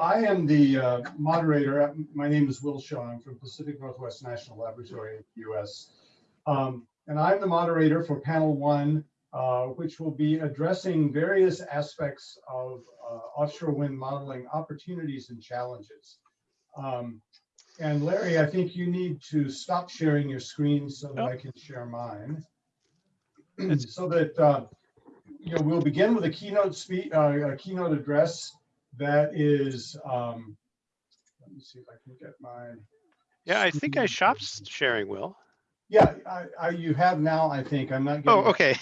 I am the uh, moderator. My name is Will Shaw. I'm from Pacific Northwest National Laboratory in the US. Um, and I'm the moderator for panel one, uh, which will be addressing various aspects of uh, offshore wind modeling opportunities and challenges. Um, and Larry, I think you need to stop sharing your screen so that. I can share mine. So that, uh, you know, we'll begin with a keynote speak, uh, a keynote address that is, um, let me see if I can get my, Yeah, I think I stopped sharing, Will. yeah, I, I, you have now, I think, I'm not. Oh, okay,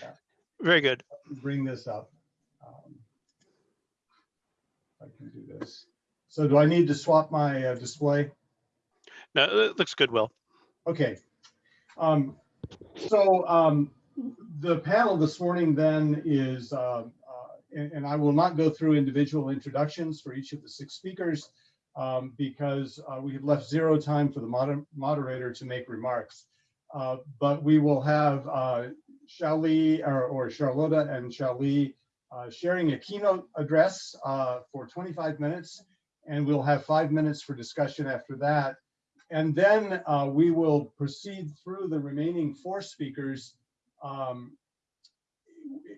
yet. very good. Bring this up. Um, I can do this. So do I need to swap my uh, display? No, it looks good, Will. Okay. Um, so, um, the panel this morning then is, uh, and, and I will not go through individual introductions for each of the six speakers um, because uh, we have left zero time for the moder- moderator to make remarks. Uh, but we will have uh, Xiaoli or, or Charlotta and Xiaoli uh, sharing a keynote address uh, for 25 minutes, and we'll have five minutes for discussion after that. And then uh, we will proceed through the remaining four speakers um,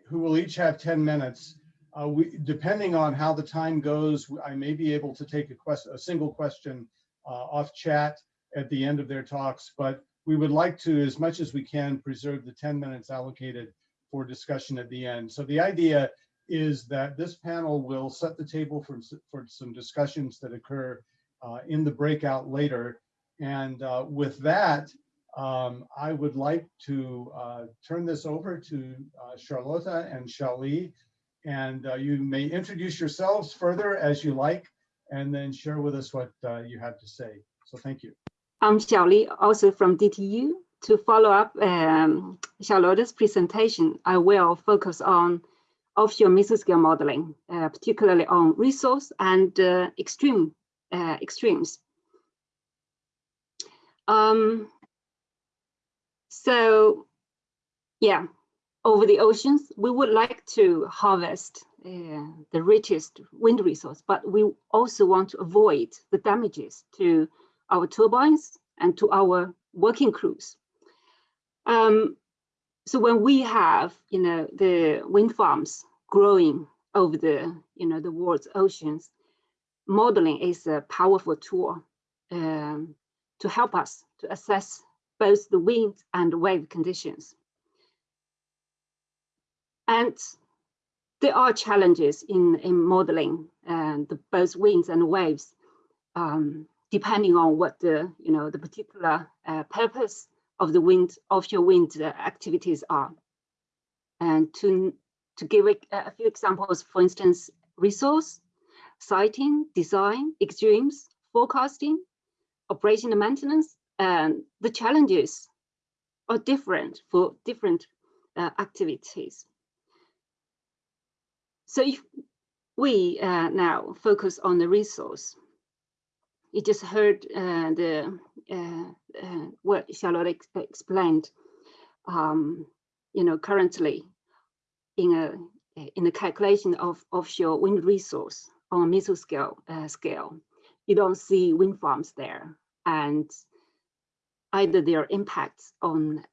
who will each have 10 minutes. Uh, we, depending on how the time goes, I may be able to take a, quest, a single question uh, off chat at the end of their talks, but we would like to, as much as we can, preserve the 10 minutes allocated for discussion at the end. So the idea is that this panel will set the table for, for some discussions that occur uh, in the breakout later. And uh, with that, um, I would like to uh, turn this over to uh, Charlotta and Xiaoli. And uh, you may introduce yourselves further as you like, and then share with us what uh, you have to say. So thank you. I'm Xiaoli, also from DTU. To follow up um, Charlotta's presentation, I will focus on offshore mesoscale modeling, uh, particularly on resource and uh, extreme uh, extremes. Um, so, yeah, over the oceans, we would like to harvest uh, the richest wind resource, but we also want to avoid the damages to our turbines and to our working crews. Um, so when we have, you know, the wind farms growing over the, you know, the world's oceans, modeling is a powerful tool um, to help us to assess both the wind and wave conditions. And there are challenges in, in modeling uh, the, both winds and waves, um, depending on what the, you know, the particular uh, purpose of the wind, offshore wind uh, activities are. And to, to give a, a few examples, for instance, resource, siting, design, extremes, forecasting, operation and maintenance, and the challenges are different for different uh, activities. So if we uh, now focus on the resource, you just heard uh, the uh, uh, what Charlotte ex explained. Um, you know, currently in a in the calculation of offshore wind resource on a mesoscale uh, scale, you don't see wind farms there, and either their impacts on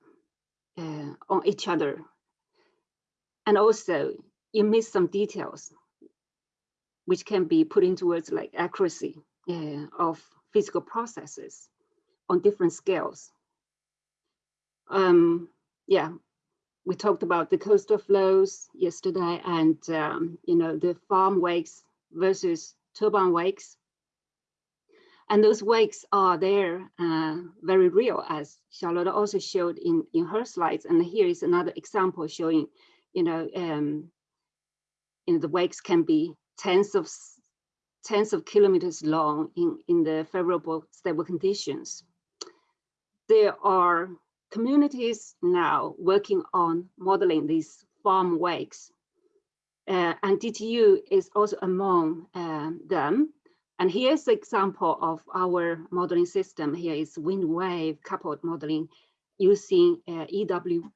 uh, on each other, and also you miss some details, which can be put into words like accuracy uh, of physical processes on different scales. Um, yeah, we talked about the coastal flows yesterday and, um, you know, the farm wakes versus turbine wakes. And those wakes are there, uh, very real, as Charlotte also showed in, in her slides. And here is another example showing, you know, um, you know, the wakes can be tens of tens of kilometers long in, in the favorable stable conditions. There are communities now working on modeling these farm wakes. Uh, and DTU is also among um, them. And here's an example of our modeling system. Here is wind wave coupled modeling using uh, EW,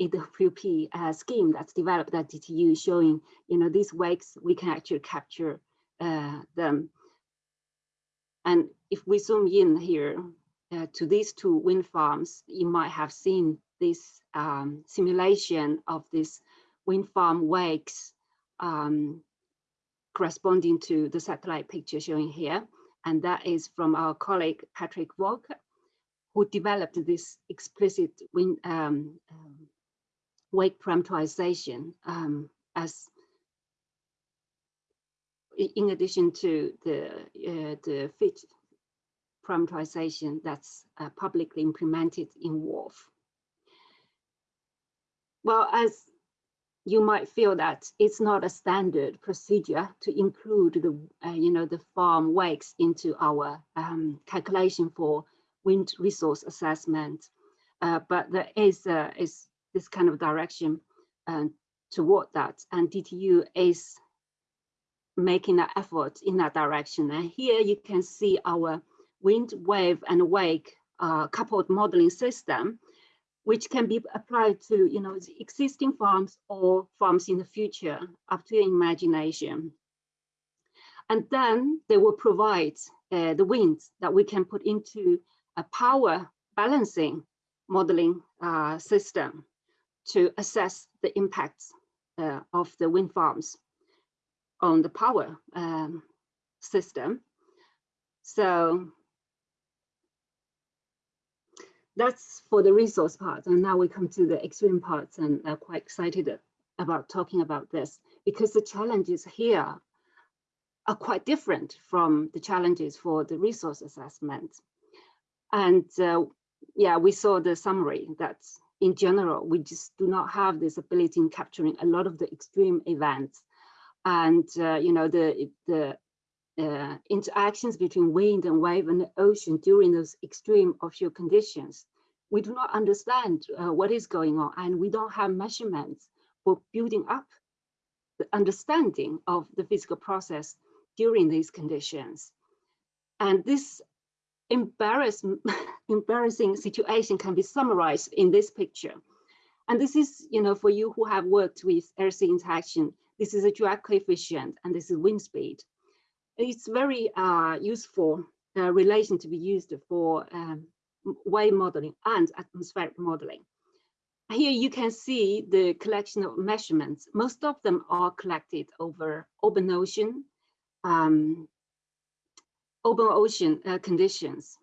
EWP uh, scheme that's developed at DTU showing, you know, these wakes, we can actually capture uh, them. And if we zoom in here uh, to these two wind farms, you might have seen this um, simulation of this wind farm wakes um, corresponding to the satellite picture showing here. And that is from our colleague Patrick Volker, who developed this explicit wind um, um, wake parameterization um, as in addition to the uh, the Fitch parameterization that's uh, publicly implemented in WRF. Well, as you might feel that it's not a standard procedure to include the, uh, you know, the farm wakes into our um, calculation for wind resource assessment. Uh, but there is, uh, is this kind of direction uh, toward that, and DTU is making an effort in that direction. And here you can see our wind, wave, and wake uh, coupled modeling system which can be applied to you know existing farms or farms in the future up to your imagination. And then they will provide uh, the winds that we can put into a power balancing modeling uh, system to assess the impacts uh, of the wind farms on the power um, system so that's for the resource part. And now we come to the extreme parts and I'm quite excited about talking about this because the challenges here are quite different from the challenges for the resource assessment. And uh, yeah, we saw the summary that in general, we just do not have this ability in capturing a lot of the extreme events. And, uh, you know, the, the uh, interactions between wind and wave and the ocean during those extreme offshore conditions. We do not understand uh, what is going on and we don't have measurements for building up the understanding of the physical process during these conditions. And this embarrassing situation can be summarized in this picture. And this is, you know, for you who have worked with air-sea interaction, this is a drag coefficient and this is wind speed it's very uh, useful uh, relation to be used for um, wave modeling and atmospheric modeling. Here you can see the collection of measurements. Most of them are collected over open ocean, um, open ocean uh, conditions,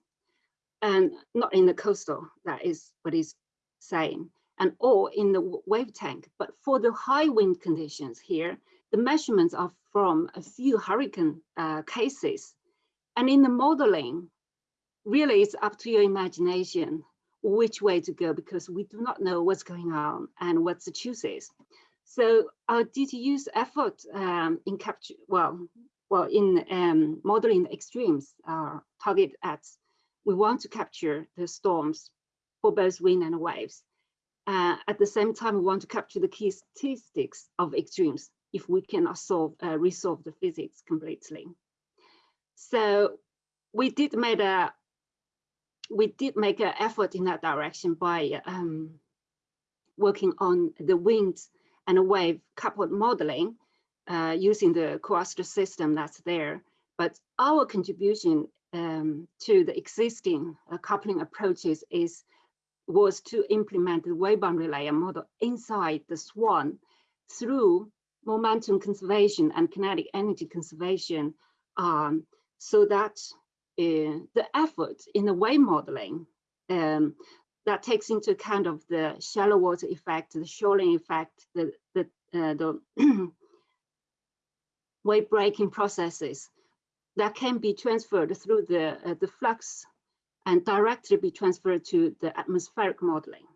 and not in the coastal, that is what is saying, and or in the wave tank. But for the high wind conditions here, the measurements are from a few hurricane uh, cases. And in the modeling, really it's up to your imagination which way to go because we do not know what's going on and what the choose is. So our DTU's effort um, in capture, well, well, in um, modeling the extremes are target at, we want to capture the storms for both wind and waves. Uh, at the same time, we want to capture the key statistics of extremes if we cannot solve uh, resolve the physics completely. So we did make a we did make an effort in that direction by um, working on the wind and wave coupled modeling uh, using the COAWST system that's there. But our contribution um, to the existing uh, coupling approaches is was to implement the wave boundary layer model inside the SWAN through momentum conservation and kinetic energy conservation um, so that uh, the effort in the wave modeling um, that takes into account of the shallow water effect, the shoaling effect, the, the, uh, the wave breaking processes that can be transferred through the, uh, the flux and directly be transferred to the atmospheric modeling.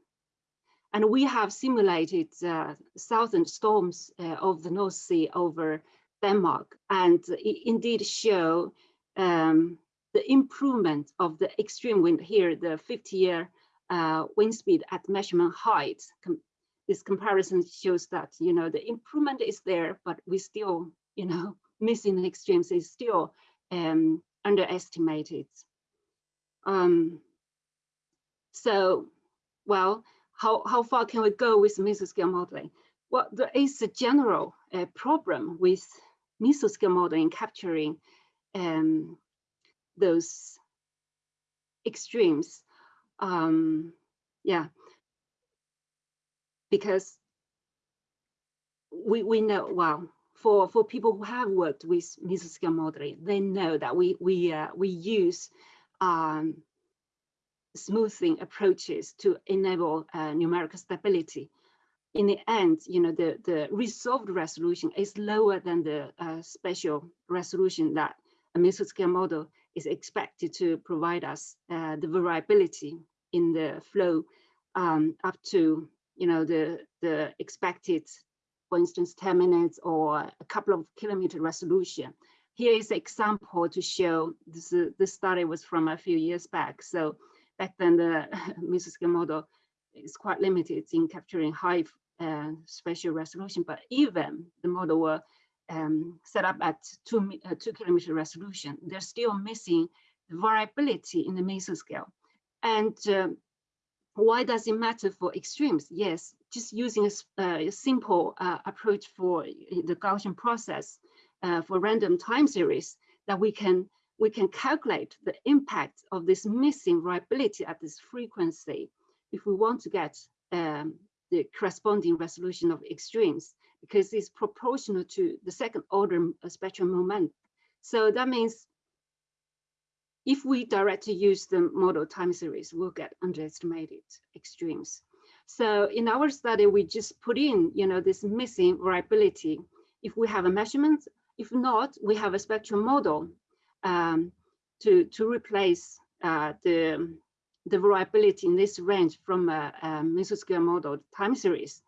And we have simulated uh, southern storms uh, of the North Sea over Denmark and indeed show um, the improvement of the extreme wind here, the 50 year uh, wind speed at measurement height. Com this comparison shows that, you know, the improvement is there, but we still, you know, missing extremes is still um, underestimated. Um, so, well, how, how far can we go with mesoscale modeling? Well, there is a general uh, problem with mesoscale modeling capturing um, those extremes. Um, yeah, because we we know well for for people who have worked with mesoscale modeling, they know that we we uh, we use um, smoothing approaches to enable uh, numerical stability. In the end, you know, the, the resolved resolution is lower than the uh, spatial resolution that a mesoscale model is expected to provide us uh, the variability in the flow um, up to, you know, the, the expected, for instance, 10 minutes or a couple of kilometer resolution. Here is an example to show this, uh, this study was from a few years back. So back then the mesoscale model is quite limited in capturing high uh, spatial resolution, but even the model were um, set up at two, uh, two kilometer resolution, they're still missing the variability in the mesoscale. And um, why does it matter for extremes? Yes, just using a, uh, a simple uh, approach for the Gaussian process uh, for random time series that we can we can calculate the impact of this missing variability at this frequency if we want to get um, the corresponding resolution of extremes because it's proportional to the second order uh, spectrum moment. So that means if we directly use the model time series, we'll get underestimated extremes. So in our study, we just put in, you know, this missing variability. If we have a measurement, if not, we have a spectrum model um, to, to replace uh, the, the variability in this range from a, a mesoscale model time series.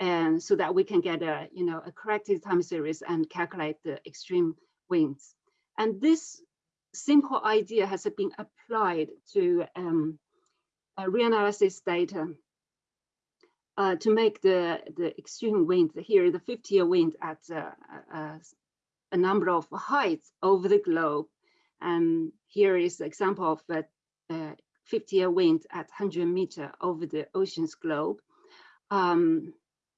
And so that we can get a, you know, a corrected time series and calculate the extreme winds. And this simple idea has been applied to um, reanalysis data uh, to make the, the extreme wind here, the 50 year wind at uh, uh, a number of heights over the globe. And here is the example of a, uh 50 year wind at 100 meter over the ocean's globe. Um,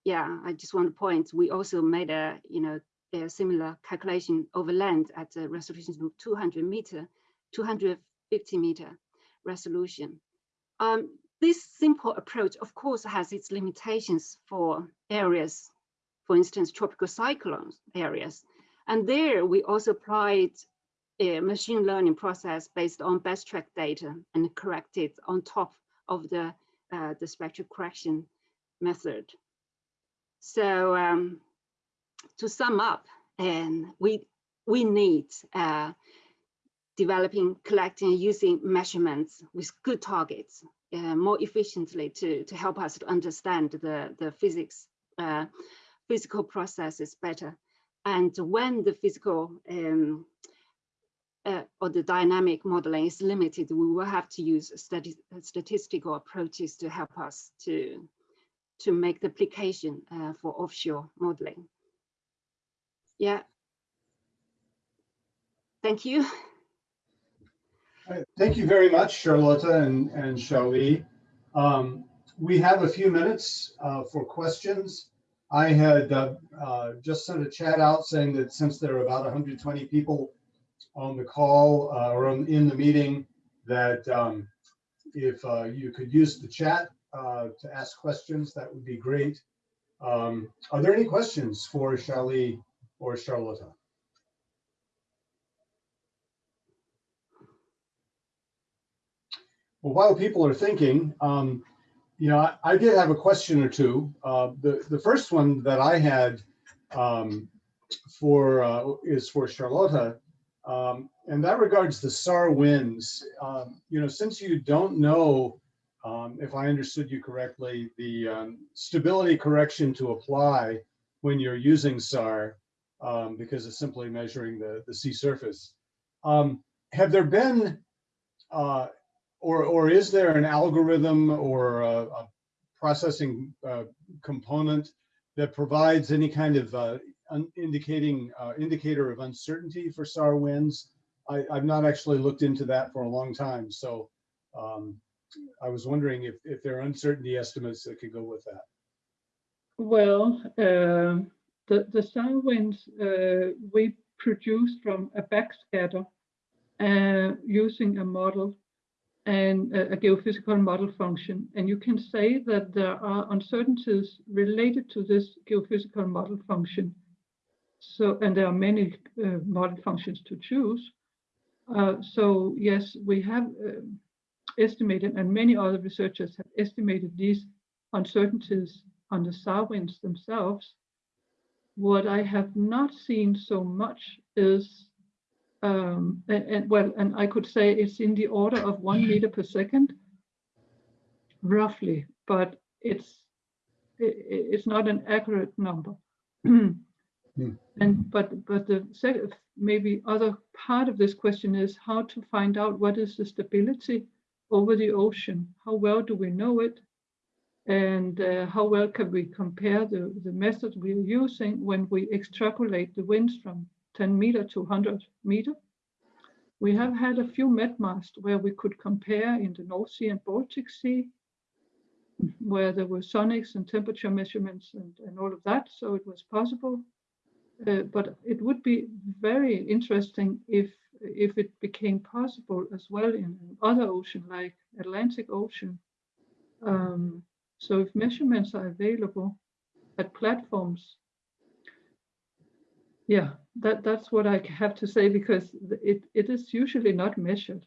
yeah, I just want to point, we also made a, you know, a similar calculation over land at a resolution of 200 meter, 250 meter resolution. Um, this simple approach, of course, has its limitations for areas, for instance, tropical cyclones areas. And there we also applied a machine learning process based on best track data and corrected on top of the, uh, the spectral correction method. So um, to sum up, and we we need uh, developing, collecting, and using measurements with good targets uh, more efficiently to to help us to understand the the physics uh, physical processes better. And when the physical um, uh, or the dynamic modeling is limited, we will have to use stati statistical approaches to help us to to make the application uh, for offshore modeling. Yeah. Thank you. Thank you very much, Charlotta and, and Xiaoli. Um, we have a few minutes uh, for questions. I had uh, uh, just sent a chat out saying that since there are about 120 people on the call uh, or on- in the meeting, that um, if uh, you could use the chat uh, to ask questions, that would be great. Um, Are there any questions for Xiaoli or Charlotta? Well, while people are thinking, um, you know, I, I did have a question or two. Uh, the, the first one that I had um, for, uh, is for Charlotta. Um, and that regards the SAR winds. Um, you know, since you don't know, um, if I understood you correctly, the um, stability correction to apply when you're using SAR, because it's simply measuring the, the sea surface. Have there been uh, or, or is there an algorithm or a, a processing uh, component that provides any kind of uh, indicating uh, indicator of uncertainty for SAR winds? I, I've not actually looked into that for a long time, so um, I was wondering if, if there are uncertainty estimates that could go with that. Well, um, the, the sound winds uh, we produce from a backscatter uh, using a model and a, geophysical model function. And you can say that there are uncertainties related to this geophysical model function. So, and there are many uh, model functions to choose. Uh, so yes, we have uh, estimated, and many other researchers have estimated these uncertainties on the SAR winds themselves. What I have not seen so much is, um, and, and well, and I could say it's in the order of one meter per second, roughly, but it's i- i- it's not an accurate number. And but but the second maybe other part of this question is how to find out what is the stability over the ocean. How well do we know it? And uh, how well can we compare the, the method we are using when we extrapolate the winds from 10 meter to 100 meter? We have had a few MetMasts where we could compare in the North Sea and Baltic Sea, where there were sonics and temperature measurements and, and all of that, so it was possible. Uh, but it would be very interesting if if it became possible as well in other ocean like Atlantic Ocean. Um, so if measurements are available at platforms, yeah, that that's what I have to say because it it is usually not measured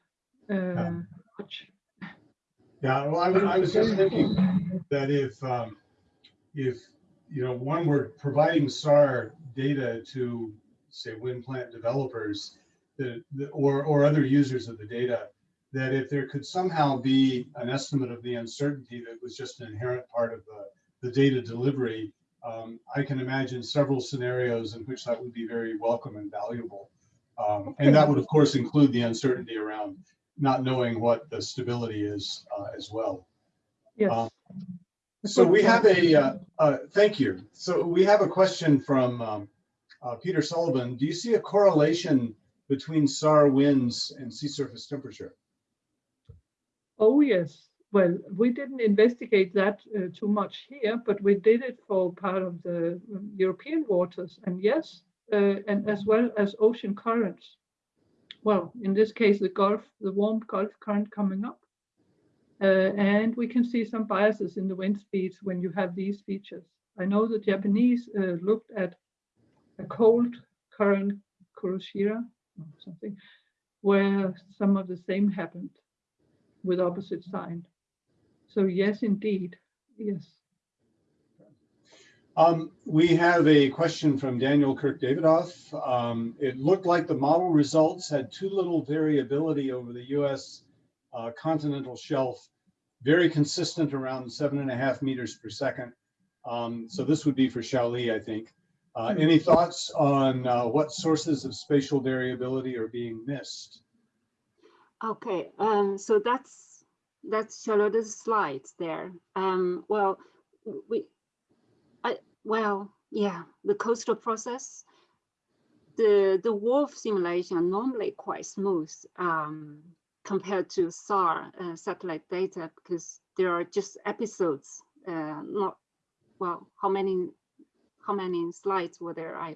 uh, much. Yeah, well, I was, I was just thinking that if, um, if, you know, one were providing SAR data to, say, wind plant developers, the, the- or, or other users of the data, that if there could somehow be an estimate of the uncertainty that was just an inherent part of the, the data delivery, um, I can imagine several scenarios in which that would be very welcome and valuable. Um, and that would, of course, include the uncertainty around not knowing what the stability is uh, as well. Yes. Um, So we have a, uh, uh, thank you. So we have a question from um, uh, Peter Sullivan. Do you see a correlation between SAR winds and sea surface temperature? Oh, yes. Well, we didn't investigate that uh, too much here, but we did it for part of the um, European waters. And yes, uh, and as well as ocean currents. Well, in this case, the Gulf, the warm Gulf current coming up. Uh, and we can see some biases in the wind speeds when you have these features. I know the Japanese uh, looked at a cold current, Kuroshio, or something, where some of the same happened with opposite sign. So yes, indeed, yes. Um, we have a question from Daniel Kirk Davidoff. Um, it looked like the model results had too little variability over the US uh, continental shelf, very consistent around seven and a half meters per second. Um, so this would be for Xiaoli, I think. Uh, any thoughts on uh, what sources of spatial variability are being missed? Okay, um, so that's, that's Charlotte's slides there. Um, well, we, I, well, yeah, the coastal process, the, the WRF simulation are normally quite smooth, um, compared to SAR, uh, satellite data, because there are just episodes, uh, not, well, how many, how many slides were there? I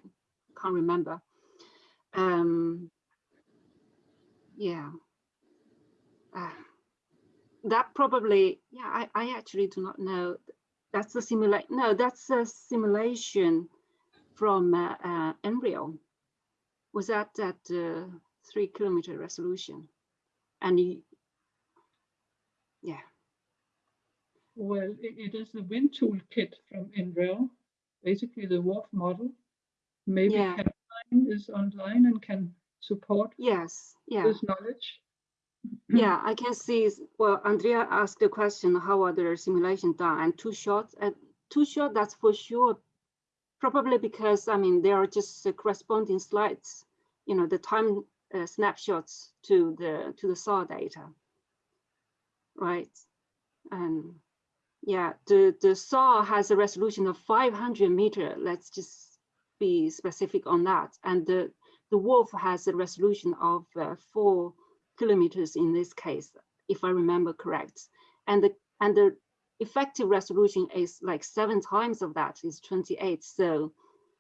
can't remember. Um, yeah. Uh, that probably, yeah, I, I actually do not know. That's a simulation. No, that's a simulation from uh, uh, NREL. Was that at uh, three kilometer resolution? And you, yeah, Well, it, it is the wind toolkit from NREL, basically the WRF model. Maybe Yeah. Caroline is online and can support yes, yeah. this knowledge. Yeah, I can see, well, Andrea asked the question, how are the simulation done? And two short, uh, two short, that's for sure. Probably because, I mean, there are just uh, corresponding slides, you know, the time uh, snapshots to the, to the SAR data. Right? And yeah, the, the SAR has a resolution of 500 meter. Let's just be specific on that. And the, the WRF has a resolution of uh, four kilometers in this case, if I remember correct. And the and the effective resolution is like seven times of that is 28. So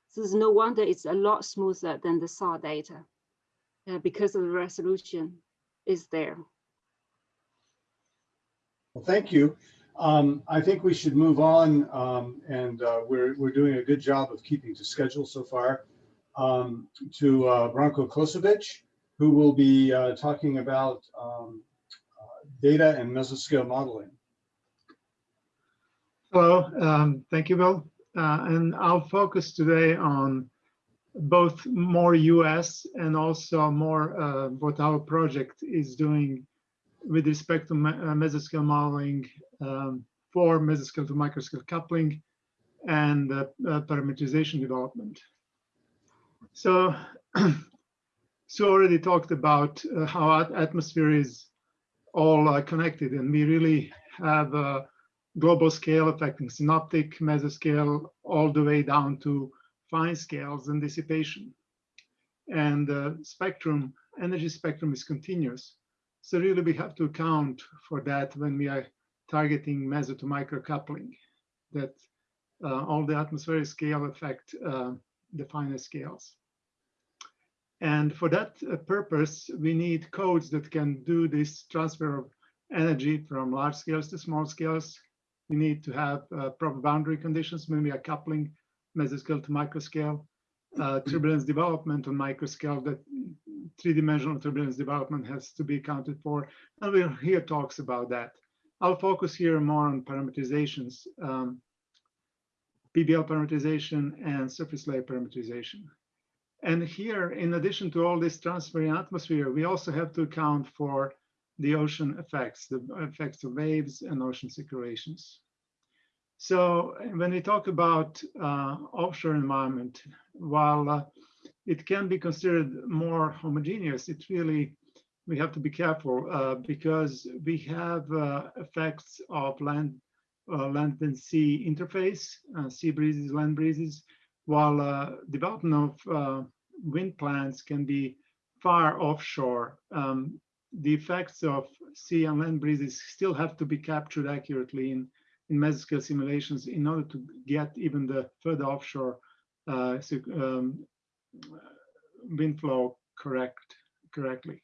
So there's no wonder it's a lot smoother than the SAR data uh, because of the resolution is there. Well, thank you. Um, I think we should move on, um, and uh, we're, we're doing a good job of keeping to schedule so far, um, to uh, Branko Kosovic, who will be uh, talking about um, uh, data and mesoscale modeling. Hello, um, thank you, Bill. Uh, and I'll focus today on both more US and also more uh, what our project is doing with respect to me- mesoscale modeling um, for mesoscale to microscale coupling and uh, parameterization development. So, so already talked about uh, how at- atmosphere is all uh, connected and we really have uh, global scale affecting synoptic, mesoscale, all the way down to fine scales and dissipation. And the spectrum, energy spectrum is continuous. So really we have to account for that when we are targeting meso to micro coupling, that uh, all the atmospheric scale affect uh, the finer scales. And for that uh, purpose, we need codes that can do this transfer of energy from large scales to small scales we need to have uh, proper boundary conditions when we are coupling mesoscale to microscale. Uh, turbulence development on microscale that three-dimensional turbulence development has to be accounted for. And we'll hear talks about that. I'll focus here more on parameterizations, um, PBL parameterization and surface layer parameterization. And here, in addition to all this transfer in atmosphere, we also have to account for the ocean effects, the effects of waves and ocean circulations. So when we talk about uh, offshore environment, while uh, it can be considered more homogeneous, it really, we have to be careful uh, because we have uh, effects of land, uh, land and sea interface, uh, sea breezes, land breezes, while development of wind plants can be far offshore. Um, the effects of sea and land breezes still have to be captured accurately in, in mesoscale simulations in order to get even the further offshore uh, um, wind flow correct correctly.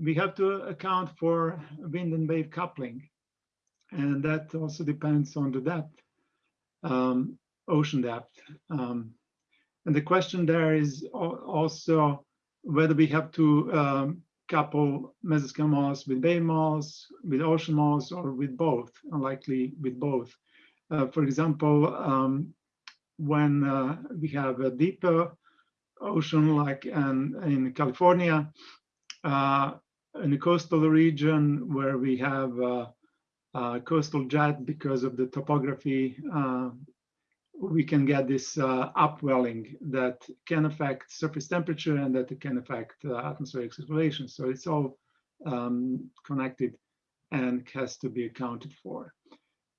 We have to account for wind and wave coupling, and that also depends on the depth, um, ocean depth. Um, and the question there is also whether we have to um, couple mesoscale models with wave models, with ocean models, or with both, unlikely with both. Uh, for example, um, when uh, we have a deeper ocean like in, in California, uh, in the coastal region where we have uh, uh, coastal jet because of the topography uh, we can get this uh, upwelling that can affect surface temperature and that it can affect uh, atmospheric circulation. So it's all um, connected and has to be accounted for.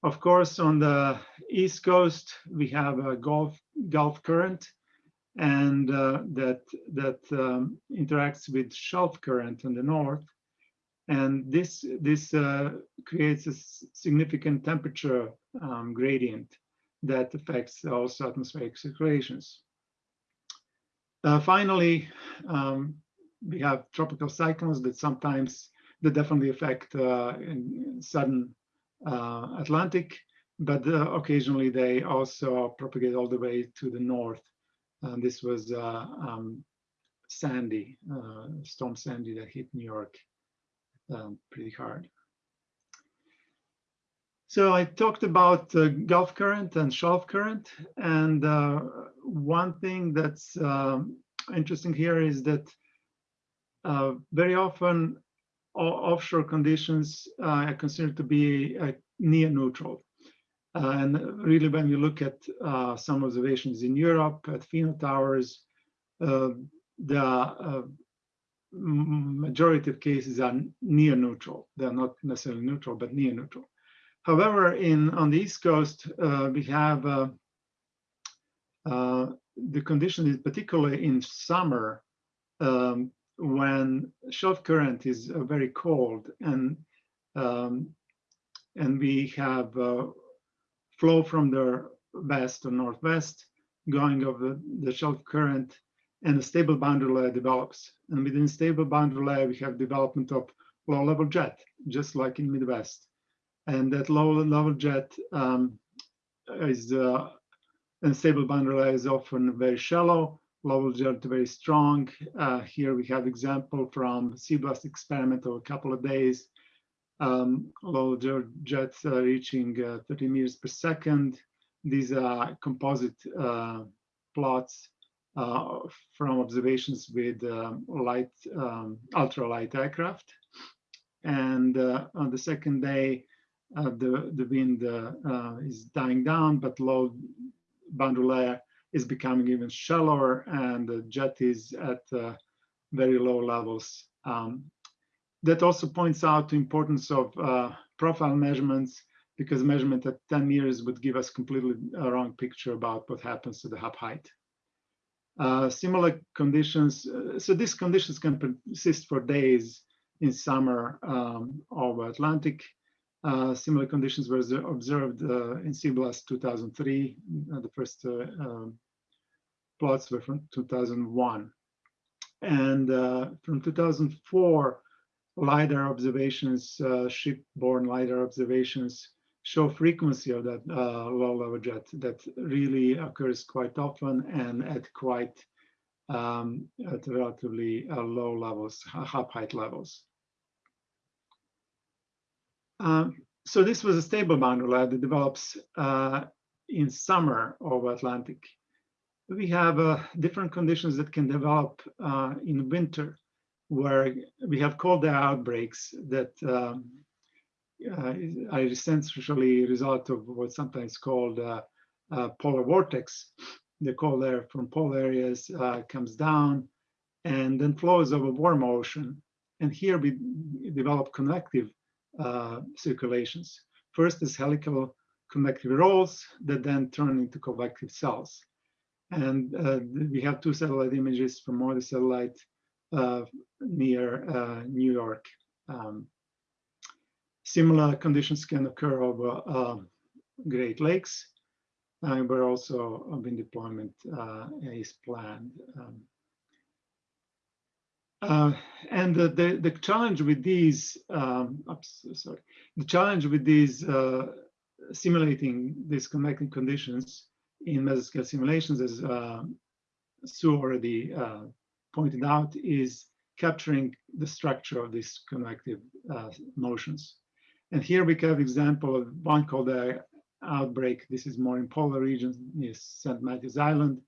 Of course, on the east coast, we have a Gulf Gulf current, and uh, that that um, interacts with shelf current in the north, and this this uh, creates a significant temperature um, gradient that affects also atmospheric circulations. Uh, finally, um, we have tropical cyclones that sometimes that definitely affect uh, southern uh, Atlantic, but uh, occasionally they also propagate all the way to the north. And this was uh, um, Sandy, uh, Storm Sandy that hit New York um, pretty hard. So I talked about uh, Gulf current and shelf current. And uh, one thing that's um, interesting here is that uh, very often offshore conditions uh, are considered to be uh, near neutral. Uh, and really, when you look at some observations in Europe at Fino Towers, the majority of cases are near neutral. They're not necessarily neutral, but near neutral. However, in on the East Coast, uh, we have uh, uh, the condition is particularly in summer um, when shelf current is very cold and um, and we have flow from the west or northwest going of the, shelf current and a stable boundary layer develops. And within stable boundary layer, we have development of low level jet, just like in Midwest. And that low level jet um, is uh, and stable boundary layer is often very shallow, level jet very strong. Uh, here we have example from CBLAST experiment of a couple of days. Um, low jets uh, reaching uh, 30 meters per second. These are composite uh, plots uh, from observations with um, light, um, ultralight aircraft. And on the second day, uh, the, the wind is dying down, but low boundary layer is becoming even shallower and the jet is at very low levels. Um, that also points out the importance of uh, profile measurements because measurement at 10 meters would give us completely a wrong picture about what happens to the hub height. Uh, similar conditions, uh, so these conditions can persist for days in summer um, over Atlantic. Uh, similar conditions were observed uh, in CBLAST 2003. Uh, the first um, plots were from 2001. And from 2004, LiDAR observations, uh, shipborne LiDAR observations show frequency of that uh, low level jet that really occurs quite often and at quite um, at relatively uh, low levels, hub height levels. Um, so this was a stable boundary that develops uh, in summer over Atlantic. We have uh, different conditions that can develop uh, in winter where we have cold outbreaks that um, uh, are essentially a result of what's sometimes called uh, uh, polar vortex. The cold air from polar areas uh, comes down and then flows over warm ocean. And here we develop convective uh, circulations. First is helical convective rolls that then turn into convective cells. And uh, we have two satellite images from MODIS satellite uh, near uh, New York. Um, similar conditions can occur over um, Great Lakes, uh, where also wind deployment is planned. Um, uh, and the, the, the challenge with these, um, oops, sorry, the challenge with these uh, simulating these connecting conditions in mesoscale simulations, as uh, Sue already pointed out is capturing the structure of these convective uh, motions. And here we have example of one called the outbreak. This is more in polar regions near St. Matthews Island.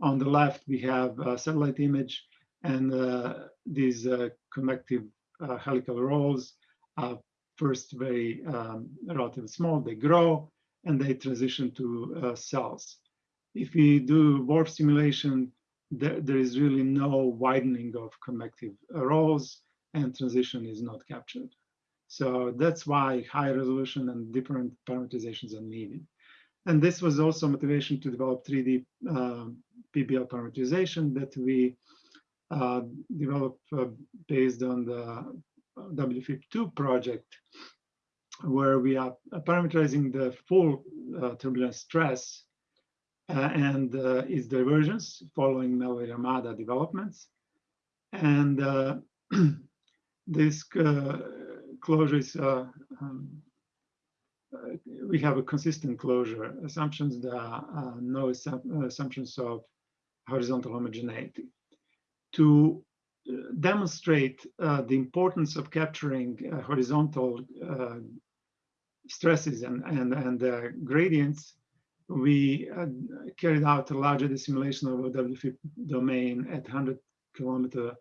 On the left, we have a satellite image and uh, these uh, convective uh, helical rolls are first very um, relatively small, they grow and they transition to cells. If we do WRF simulation, there, there is really no widening of convective rolls and transition is not captured. So that's why high resolution and different parameterizations are needed. And this was also motivation to develop 3D uh, PBL parameterization that we uh, developed uh, based on the WFIP2 project, where we are parameterizing the full uh, stress uh, and uh, its divergence following Mellor-Yamada developments. And uh, this closure is, um, we have a consistent closure assumptions. There are no assumptions of horizontal homogeneity. To demonstrate uh, the importance of capturing uh, horizontal uh, stresses and, and, and gradients, we uh, carried out a larger simulation of a WFIP domain at 100 kilometer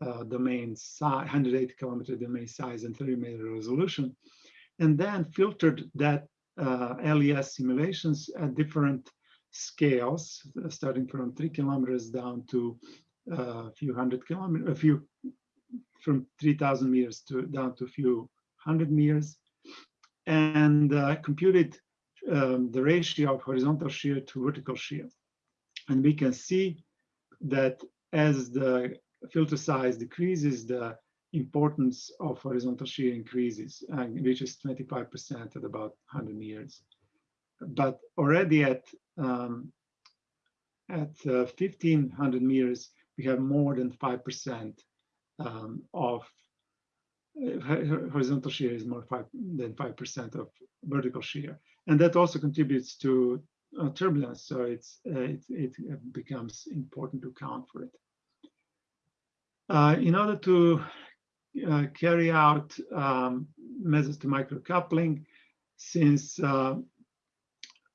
uh, domain size, 180 kilometer domain size and 30 meter resolution, and then filtered that uh, LES simulations at different scales, uh, starting from three kilometers down to uh, a few hundred kilometers, a few from 3,000 meters to down to a few hundred meters, and uh, computed um, the ratio of horizontal shear to vertical shear. And we can see that as the filter size decreases, the importance of horizontal shear increases and reaches 25% at about 100 meters. But already at um, at uh, 1500 meters, we have more than 5% um, of uh, ho- ho- horizontal shear is more five, than 5% of vertical shear. And that also contributes to uh, turbulence. So it's, uh, it, it becomes important to account for it. Uh, in order to uh, carry out um, methods to microcoupling, since uh,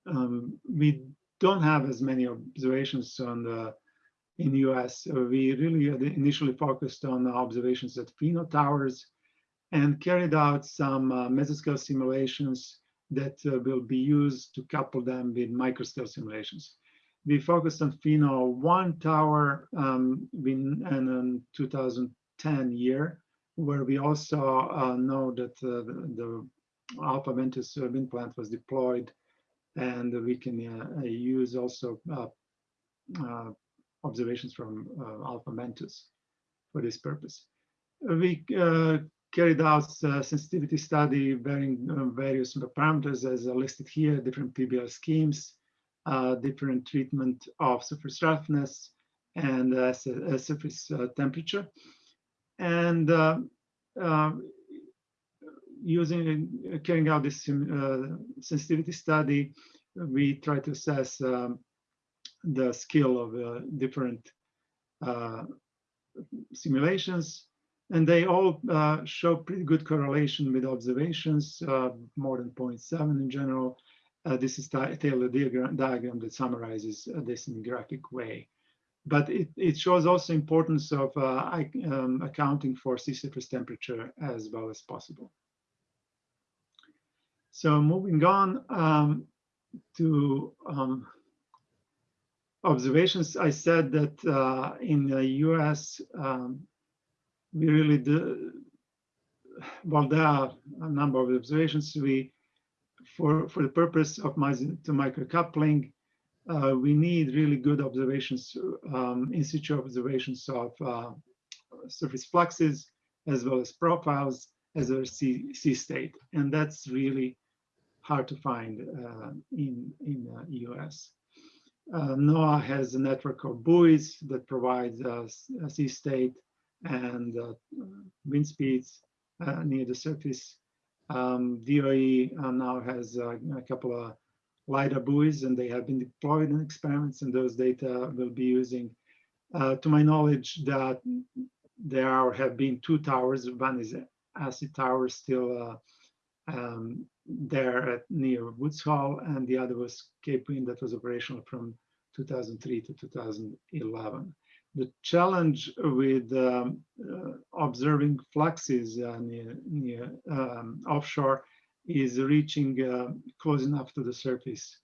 um, we don't have as many observations on the in the US, uh, we really initially focused on observations at FINO towers and carried out some uh, mesoscale simulations that uh, will be used to couple them with microscale simulations. We focused on FINO 1 tower um, in, and in 2010 year, where we also uh, know that uh, the, the Alpha Ventus wind plant was deployed and we can uh, use also uh, uh, observations from uh, Alpha Ventus for this purpose. We uh, carried out a sensitivity study varying various parameters as listed here, different PBL schemes, uh, different treatment of surface roughness and uh, surface temperature. And uh, using, carrying out this sensitivity study, we try to assess um, the skill of uh, different uh, simulations, and they all uh, show pretty good correlation with observations, uh, more than 0.7 in general. Uh, this is a Taylor diagram, diagram that summarizes uh, this in graphic way. But it, it shows also importance of um, accounting for sea surface temperature as well as possible. So moving on um, to um, observations, I said that uh, in the US, um, we really do, well, there are a number of observations. We, for, for the purpose of to microcoupling, uh, we need really good observations, um, in situ observations of uh, surface fluxes, as well as profiles, as well sea, sea state. And that's really hard to find uh, in, in the US. Uh, NOAA has a network of buoys that provides uh, a sea state and uh, wind speeds uh, near the surface. Um, DOE uh, now has uh, a couple of LiDAR buoys and they have been deployed in experiments and those data will be using. Uh, to my knowledge that there are, have been two towers. One is ASIT tower still uh, um, there at near Woods Hole, and the other was Cape Wind that was operational from 2003 to 2011. The challenge with um, uh, observing fluxes uh, near, near um, offshore is reaching uh, close enough to the surface.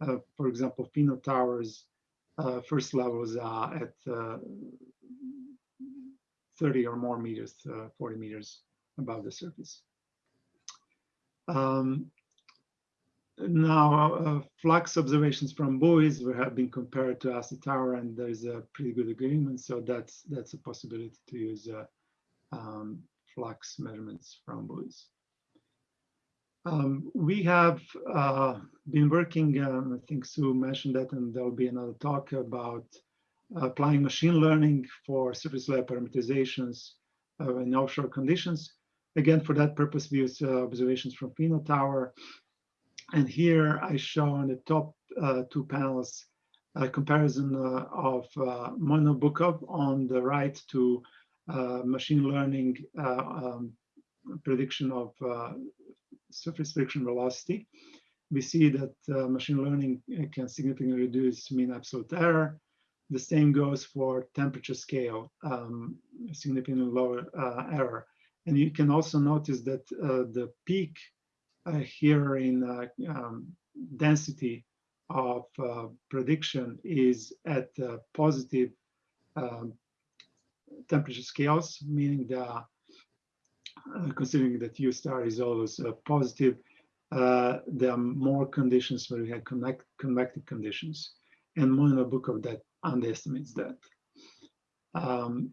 Uh, for example, FINO towers, uh, first levels are at uh, 30 or more meters, uh, 40 meters above the surface. Um, now, uh, flux observations from buoys have been compared to ASIT tower, and there's a pretty good agreement. So that's that's a possibility to use uh, um, flux measurements from buoys. Um, we have uh, been working, um, I think Sue mentioned that, and there'll be another talk about applying machine learning for surface layer parameterizations uh, in offshore conditions. Again, for that purpose, we use uh, observations from FINO Tower. And here I show on the top uh, two panels a comparison uh, of uh, Monin-Obukhov on the right to uh, machine learning uh, um, prediction of uh, surface friction velocity. We see that machine learning can significantly reduce mean absolute error. The same goes for temperature scale, um, significantly lower error. And you can also notice that uh, the peak uh, here in uh, um, density of prediction is at positive um, temperature scales, meaning the uh, considering that U star is always uh, positive, uh, there are more conditions where we have connect, convective conditions, and Monin-Obukhov that underestimates that. Um,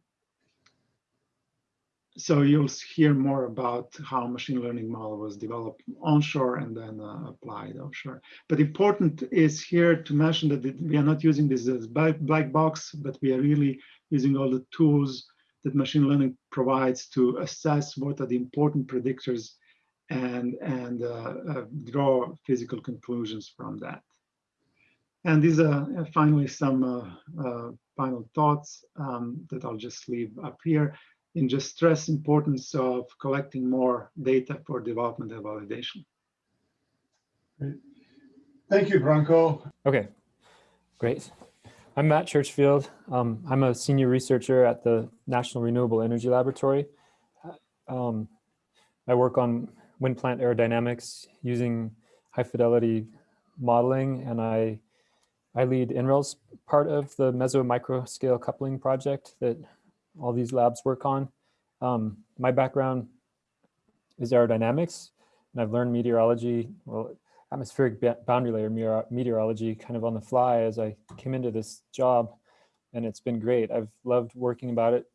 so you'll hear more about how machine learning model was developed onshore and then uh, applied offshore. But important is here to mention that we are not using this as black, box, but we are really using all the tools that machine learning provides to assess what are the important predictors and, and uh, uh, draw physical conclusions from that. And these are uh, finally some uh, uh, final thoughts um, that I'll just leave up here and just stress importance of collecting more data for development and validation. Thank you, Branko. Okay, great. I'm Matt Churchfield. Um, I'm a senior researcher at the National Renewable Energy Laboratory. Um, I work on wind plant aerodynamics using high fidelity modeling, and I I lead NREL's part of the meso micro scale coupling project that all these labs work on. Um, my background is aerodynamics, and I've learned meteorology, well, atmospheric boundary layer meteorology kind of on the fly as I came into this job, and it's been great. I've loved working about it,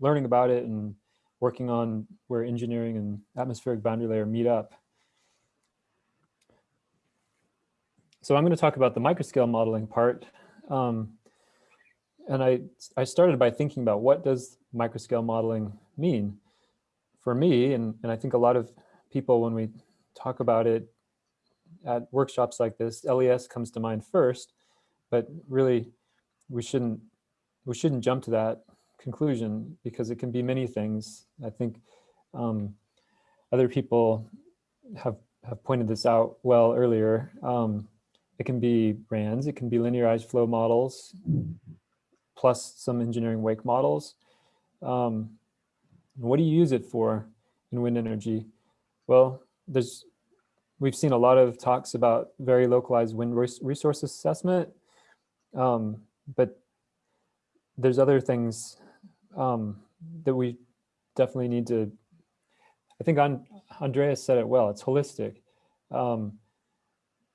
learning about it, and working on where engineering and atmospheric boundary layer meet up. So I'm going to talk about the microscale modeling part. Um, and I, I started by thinking about what does microscale modeling mean? For me, and, and I think a lot of people when we talk about it at workshops like this, LES comes to mind first, but really we shouldn't we shouldn't jump to that conclusion because it can be many things. I think um, other people have have pointed this out well earlier. Um, it can be RANS, it can be linearized flow models, plus some engineering wake models. Um, what do you use it for in wind energy? Well, there's we've seen a lot of talks about very localized wind res- resource assessment, um, but there's other things um, that we definitely need to. I think Andreas said it well. It's holistic. Um,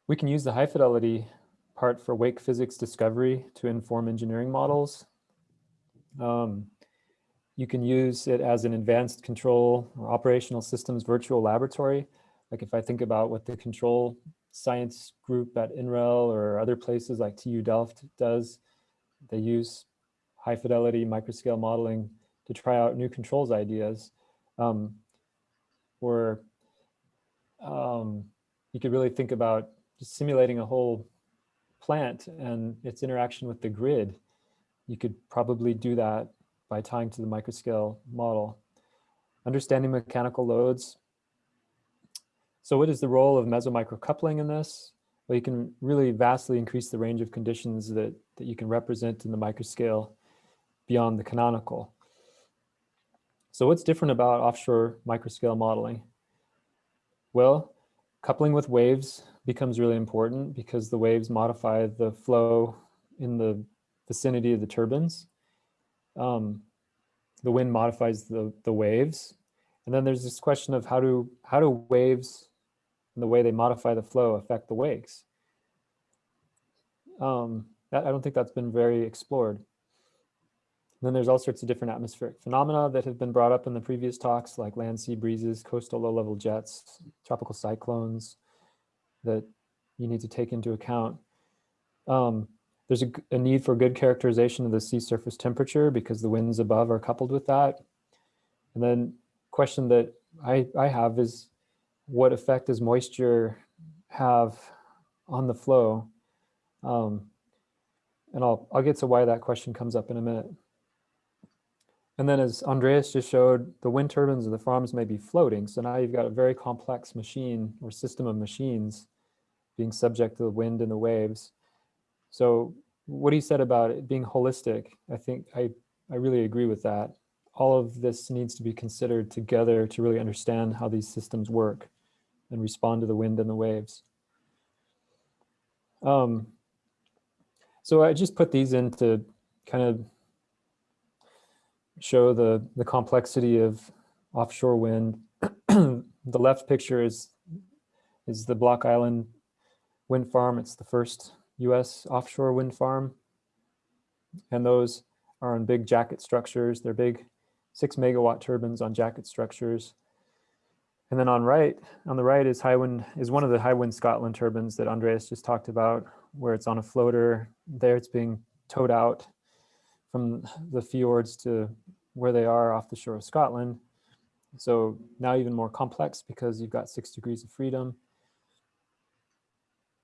we can use the high fidelity part for wake physics discovery to inform engineering models. Um, you can use it as an advanced control or operational systems virtual laboratory. Like if I think about what the control science group at NREL or other places like TU Delft does, they use high fidelity microscale modeling to try out new controls ideas. Um, or um, you could really think about just simulating a whole plant and its interaction with the grid. You could probably do that by tying to the microscale model. Understanding mechanical loads. So what is the role of mesomicrocoupling in this? Well, you can really vastly increase the range of conditions that, that you can represent in the microscale beyond the canonical. So what's different about offshore microscale modeling? Well, coupling with waves becomes really important because the waves modify the flow in the vicinity of the turbines. Um, the wind modifies the, the waves. And then there's this question of how do, how do waves and the way they modify the flow affect the wakes? Um, that, I don't think that's been very explored. Then there's all sorts of different atmospheric phenomena that have been brought up in the previous talks, like land sea breezes, coastal low-level jets, tropical cyclones that you need to take into account. Um, there's a, a, need for good characterization of the sea surface temperature because the winds above are coupled with that. And then question that I, I have is what effect does moisture have on the flow? Um, and I'll, I'll get to why that question comes up in a minute. And then as Andreas just showed, the wind turbines of the farms may be floating. So now you've got a very complex machine or system of machines being subject to the wind and the waves. So what he said about it being holistic, I think I, I really agree with that. All of this needs to be considered together to really understand how these systems work and respond to the wind and the waves. Um, so I just put these in to kind of show the, the complexity of offshore wind. the left picture is, is the Block Island wind farm. It's the first US offshore wind farm. And those are on big jacket structures. They're big six megawatt turbines on jacket structures. And then on right, on the right is Hywind, is one of the Hywind Scotland turbines that Andreas just talked about, where it's on a floater. There it's being towed out from the fjords to where they are off the shore of Scotland. So now even more complex because you've got six degrees of freedom.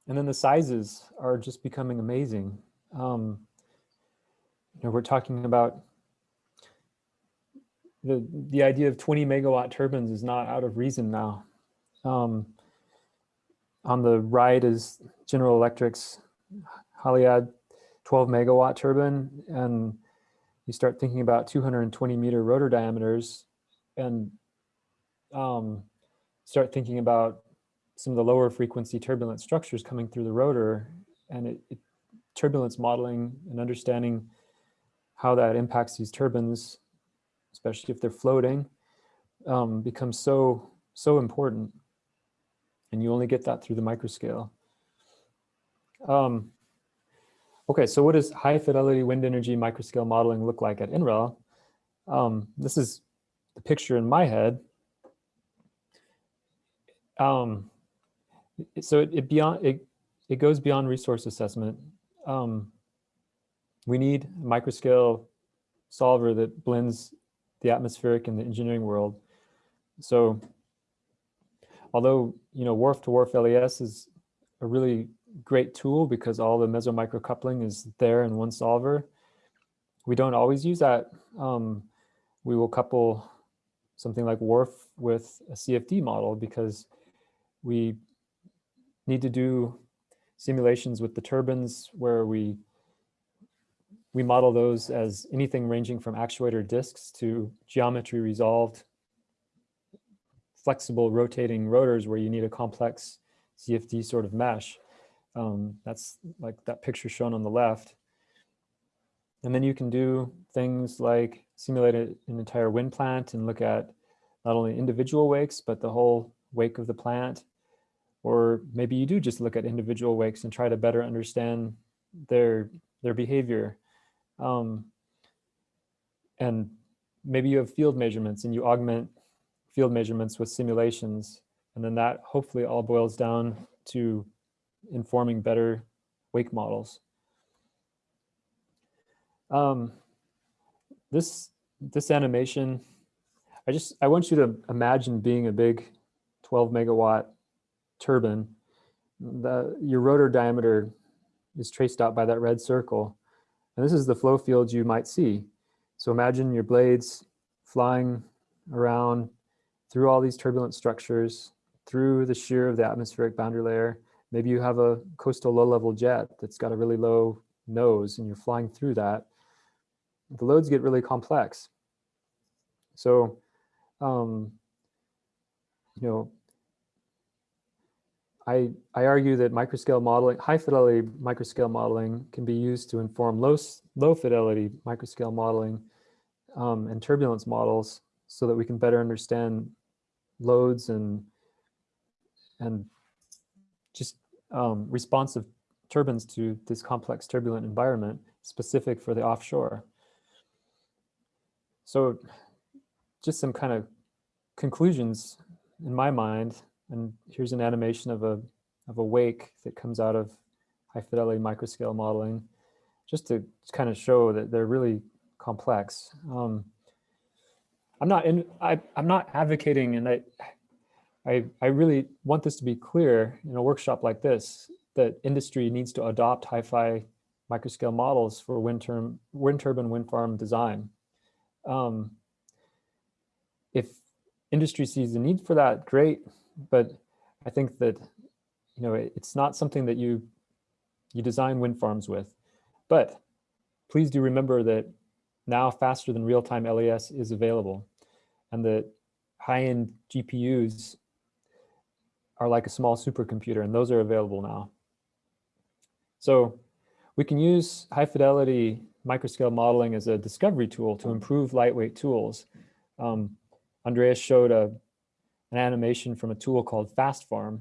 And then the sizes are just becoming amazing. Um, you know, we're talking about the, the idea of 20 megawatt turbines is not out of reason now. Um, on the right is General Electric's Haliade 12 megawatt turbine. And you start thinking about 220 meter rotor diameters and um, start thinking about some of the lower frequency turbulent structures coming through the rotor and it, it, turbulence modeling and understanding how that impacts these turbines, especially if they're floating, um, becomes so, so important. And you only get that through the microscale. Um, okay, so what does high fidelity wind energy microscale modeling look like at NREL? Um, this is the picture in my head. Um, so it, it beyond it, it goes beyond resource assessment. Um, we need a microscale solver that blends the atmospheric and the engineering world. So although, you know, WRF to WRF LES is a really great tool because all the mesomicro coupling is there in one solver, we don't always use that. Um, we will couple something like WRF with a CFD model because we need to do simulations with the turbines where we we model those as anything ranging from actuator disks to geometry resolved flexible rotating rotors where you need a complex CFD sort of mesh. Um, that's like that picture shown on the left. And then you can do things like simulate an entire wind plant and look at not only individual wakes, but the whole wake of the plant. Or maybe you do just look at individual wakes and try to better understand their, their behavior. Um, and maybe you have field measurements and you augment field measurements with simulations. And then that hopefully all boils down to informing better wake models. Um, this, this animation, I just, I want you to imagine being a big 12 megawatt turbine. The, your rotor diameter is traced out by that red circle. And this is the flow field you might see. So imagine your blades flying around through all these turbulent structures, through the shear of the atmospheric boundary layer. Maybe you have a coastal low-level jet that's got a really low nose and you're flying through that. The loads get really complex. So, um, you know, I, I argue that microscale modeling, high fidelity microscale modeling can be used to inform low, low fidelity microscale modeling um, and turbulence models so that we can better understand loads and and just um, responsive turbines to this complex turbulent environment specific for the offshore. So just some kind of conclusions in my mind, and here's an animation of a, of a wake that comes out of high fidelity microscale modeling, just to kind of show that they're really complex. Um, I'm not in, I, I'm not advocating and I, I, I really want this to be clear in a workshop like this, that industry needs to adopt hi-fi microscale models for wind, term, wind turbine wind farm design. Um, if industry sees the need for that, great. But I think that, you know, it, it's not something that you, you design wind farms with. But please do remember that now faster than real-time LES is available and that high-end GPUs are like a small supercomputer and those are available now. So we can use high fidelity microscale modeling as a discovery tool to improve lightweight tools. Um, Andreas showed a, an animation from a tool called FastFarm,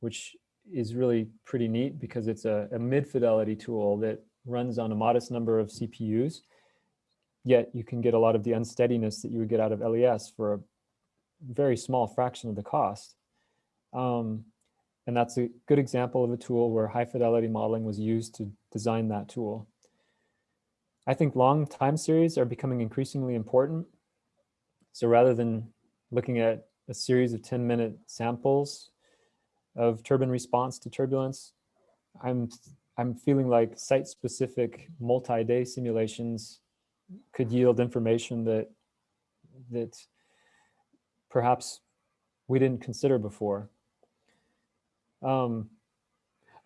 which is really pretty neat because it's a, a mid-fidelity tool that runs on a modest number of CPUs yet you can get a lot of the unsteadiness that you would get out of LES for a very small fraction of the cost. Um, and that's a good example of a tool where high fidelity modeling was used to design that tool. I think long time series are becoming increasingly important. So rather than looking at a series of 10 minute samples of turbine response to turbulence, I'm, I'm feeling like site specific multi-day simulations could yield information that, that perhaps we didn't consider before. Um,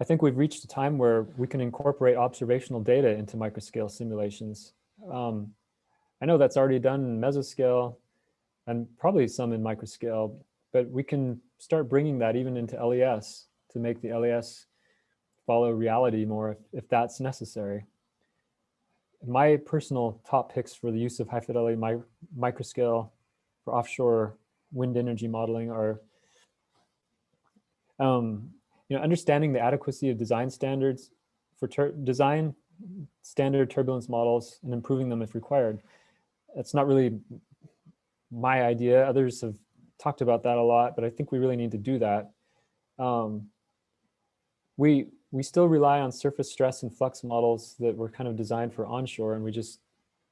I think we've reached a time where we can incorporate observational data into microscale simulations. Um, I know that's already done in mesoscale and probably some in microscale, but we can start bringing that even into LES to make the LES follow reality more if, if that's necessary. My personal top picks for the use of high fidelity mi microscale for offshore wind energy modeling are um, you know, understanding the adequacy of design standards for design standard turbulence models and improving them if required. That's not really my idea. Others have talked about that a lot, but I think we really need to do that. Um, we, we still rely on surface stress and flux models that were kind of designed for onshore and we just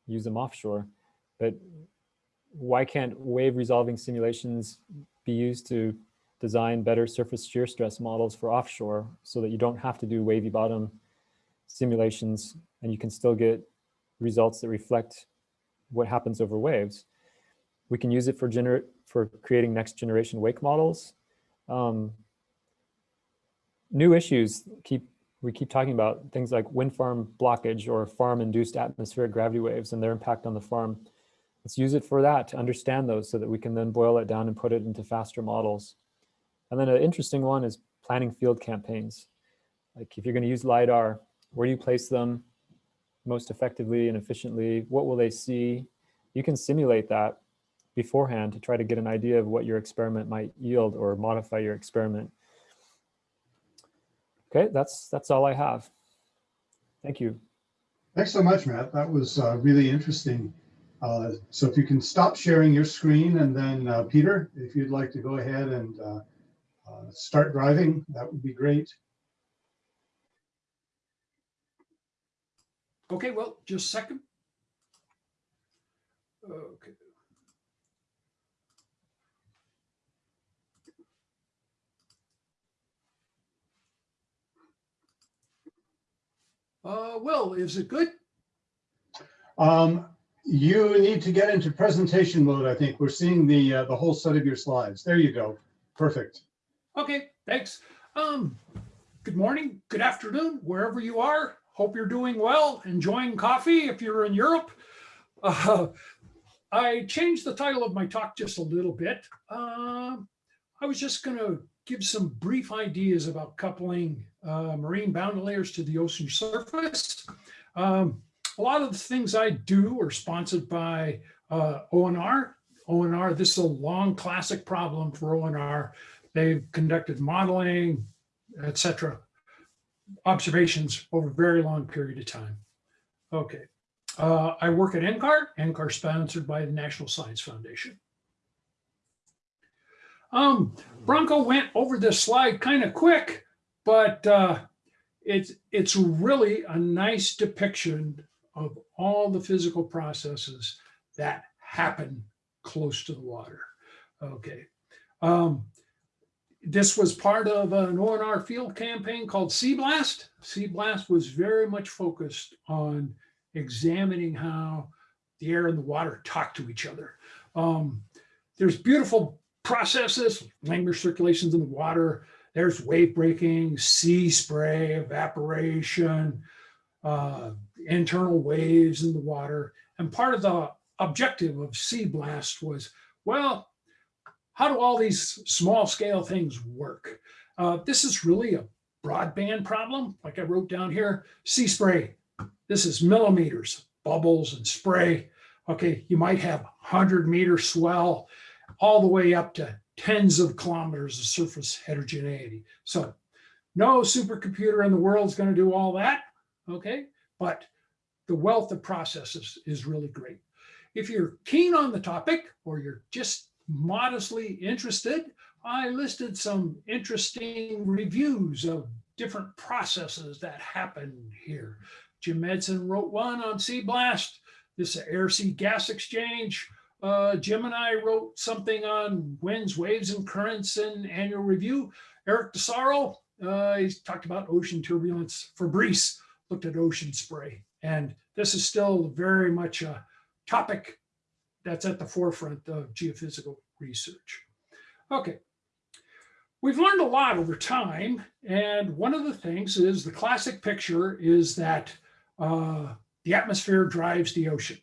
use them offshore. But why can't wave resolving simulations be used to design better surface shear stress models for offshore so that you don't have to do wavy bottom simulations and you can still get results that reflect what happens over waves. We can use it for gener for creating next generation wake models. Um, new issues keep we keep talking about things like wind farm blockage or farm induced atmospheric gravity waves and their impact on the farm. Let's use it for that to understand those so that we can then boil it down and put it into faster models. And then an interesting one is planning field campaigns. Like if you're going to use LiDAR, where do you place them most effectively and efficiently? What will they see? You can simulate that beforehand to try to get an idea of what your experiment might yield or modify your experiment. Okay, that's that's all I have. Thank you. Thanks so much, Matt. That was uh, really interesting. Uh, so if you can stop sharing your screen and then uh, Peter, if you'd like to go ahead and uh, start driving, that would be great. Okay, well, just a second. Okay. Uh, Will, is it good? Um, you need to get into presentation mode, I think. We're seeing the uh, the whole set of your slides. There you go. Perfect. Okay, thanks. Um, good morning, good afternoon, wherever you are. Hope you're doing well, enjoying coffee if you're in Europe. Uh, I changed the title of my talk just a little bit. Uh, I was just going to give some brief ideas about coupling uh, marine boundary layers to the ocean surface. Um, a lot of the things I do are sponsored by uh, ONR. ONR, this is a long classic problem for ONR. They've conducted modeling, etc., observations over a very long period of time. Okay. Uh, I work at NCAR, NCAR sponsored by the National Science Foundation. Um, Branko went over this slide kind of quick, but uh, it's, it's really a nice depiction of all the physical processes that happen close to the water. Okay. Um, this was part of an ONR field campaign called CBLAST. Sea Blast was very much focused on examining how the air and the water talk to each other. Um, there's beautiful processes, Langmuir circulations in the water. There's wave breaking, sea spray, evaporation, uh, internal waves in the water. And part of the objective of CBLAST was, well, how do all these small scale things work? Uh, this is really a broadband problem. Like I wrote down here, sea spray. This is millimeters, bubbles and spray. Okay, you might have 100 meter swell all the way up to tens of kilometers of surface heterogeneity. So no supercomputer in the world is going to do all that. Okay, but the wealth of processes is really great. If you're keen on the topic or you're just modestly interested, I listed some interesting reviews of different processes that happen here. Jim Edson wrote one on CBLAST, this air-sea gas exchange. Uh, Jim and I wrote something on winds, waves, and currents in annual review. Eric D'Asaro, uh, he's talked about ocean turbulence. Fabrice looked at ocean spray. And this is still very much a topic that's at the forefront of geophysical research. Okay. We've learned a lot over time. And one of the things is the classic picture is that uh, the atmosphere drives the ocean.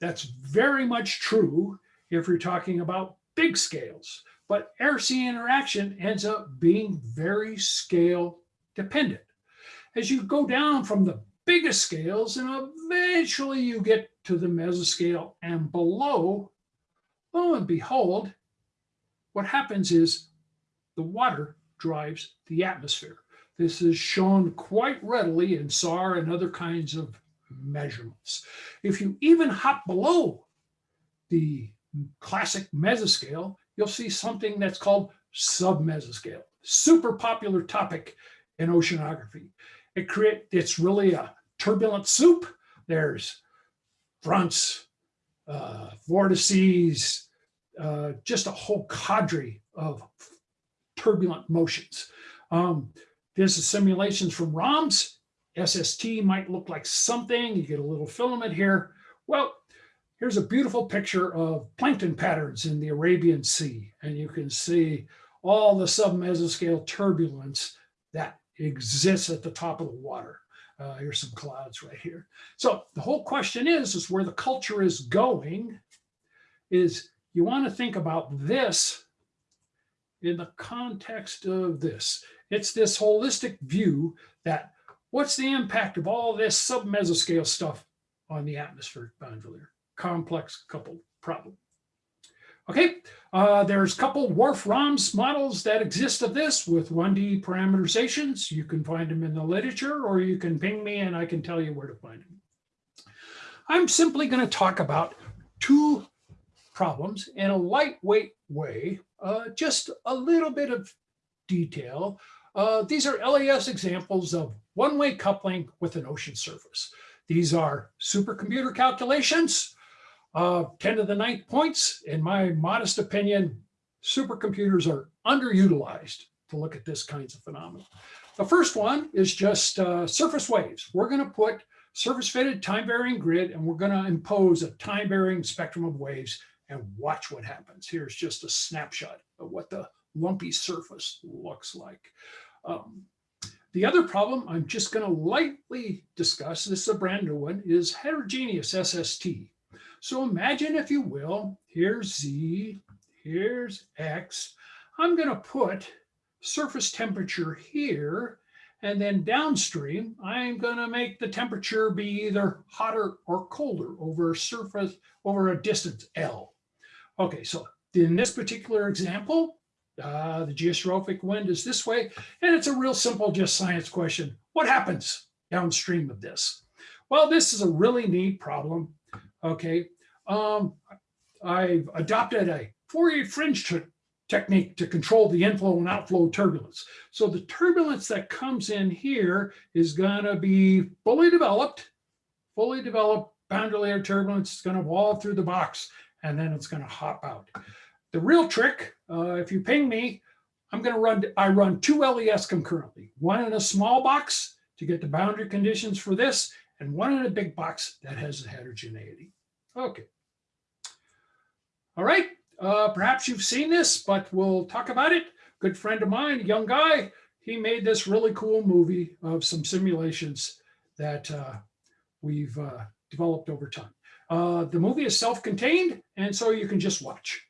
That's very much true if you're talking about big scales, but air-sea interaction ends up being very scale dependent. As you go down from the biggest scales and eventually you get to the mesoscale and below, lo and behold, what happens is the water drives the atmosphere. This is shown quite readily in SAR and other kinds of measurements. If you even hop below the classic mesoscale, you'll see something that's called submesoscale. Super popular topic in oceanography. It create it's really a turbulent soup. There's fronts, uh, vortices, uh, just a whole cadre of turbulent motions. Um, this is simulations from ROMS. SST might look like something. You get a little filament here. Well, here's a beautiful picture of plankton patterns in the Arabian Sea. And you can see all the submesoscale turbulence that exists at the top of the water. Uh, here's some clouds right here. So the whole question is, is where the culture is going is you want to think about this in the context of this. It's this holistic view that what's the impact of all this submesoscale stuff on the atmospheric boundary layer? Complex coupled problem. Okay, uh, there's a couple WRF ROMS models that exist of this with 1D parameterizations. You can find them in the literature or you can ping me and I can tell you where to find them. I'm simply going to talk about two problems in a lightweight way, uh, just a little bit of detail. Uh, these are LES examples of one-way coupling with an ocean surface. These are supercomputer calculations uh, 10 to the ninth points, in my modest opinion, supercomputers are underutilized to look at this kinds of phenomena. The first one is just uh, surface waves. We're going to put surface fitted time varying grid and we're going to impose a time varying spectrum of waves and watch what happens. Here's just a snapshot of what the lumpy surface looks like. Um, the other problem I'm just going to lightly discuss, this is a brand new one, is heterogeneous SST. So imagine, if you will, here's Z, here's X. I'm going to put surface temperature here, and then downstream, I'm going to make the temperature be either hotter or colder over a surface, over a distance L. Okay, so in this particular example, uh, the geostrophic wind is this way, and it's a real simple, just science question. What happens downstream of this? Well, this is a really neat problem. Okay, um, I've adopted a Fourier fringe technique to control the inflow and outflow turbulence. So the turbulence that comes in here is going to be fully developed, fully developed boundary layer turbulence. It's going to wall through the box and then it's going to hop out. The real trick, uh, if you ping me, I'm going to run, I run two LES concurrently, one in a small box to get the boundary conditions for this and one in a big box that has the heterogeneity. Okay. All right, uh, perhaps you've seen this, but we'll talk about it. Good friend of mine, young guy, he made this really cool movie of some simulations that uh, we've uh, developed over time. Uh, the movie is self-contained, and so you can just watch.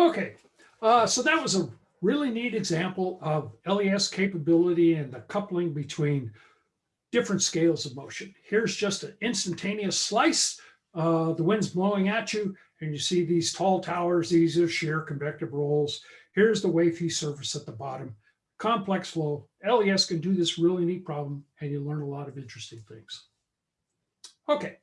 Okay, uh, so that was a really neat example of LES capability and the coupling between different scales of motion. Here's just an instantaneous slice. Uh, the wind's blowing at you and you see these tall towers. These are shear convective rolls. Here's the wavy surface at the bottom. Complex flow. LES can do this really neat problem and you learn a lot of interesting things. Okay,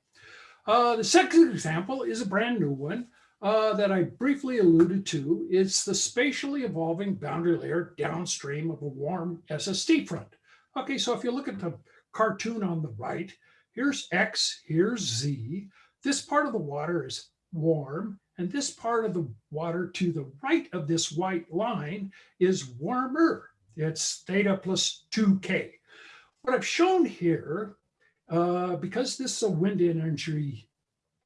uh, the second example is a brand new one uh, that I briefly alluded to. is the spatially evolving boundary layer downstream of a warm SST front. Okay, so if you look at the cartoon on the right, here's X, here's Z. This part of the water is warm, and this part of the water to the right of this white line is warmer. It's theta plus 2K. What I've shown here, uh, because this is a wind energy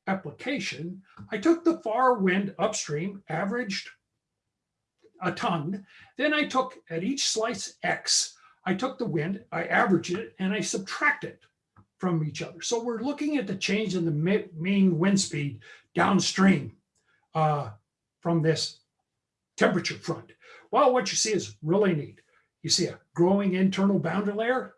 application, I took the far wind upstream, averaged a ton. Then I took at each slice X, I took the wind, I averaged it, and I subtract it from each other. So we're looking at the change in the mean wind speed downstream uh, from this temperature front. Well, what you see is really neat. You see a growing internal boundary layer,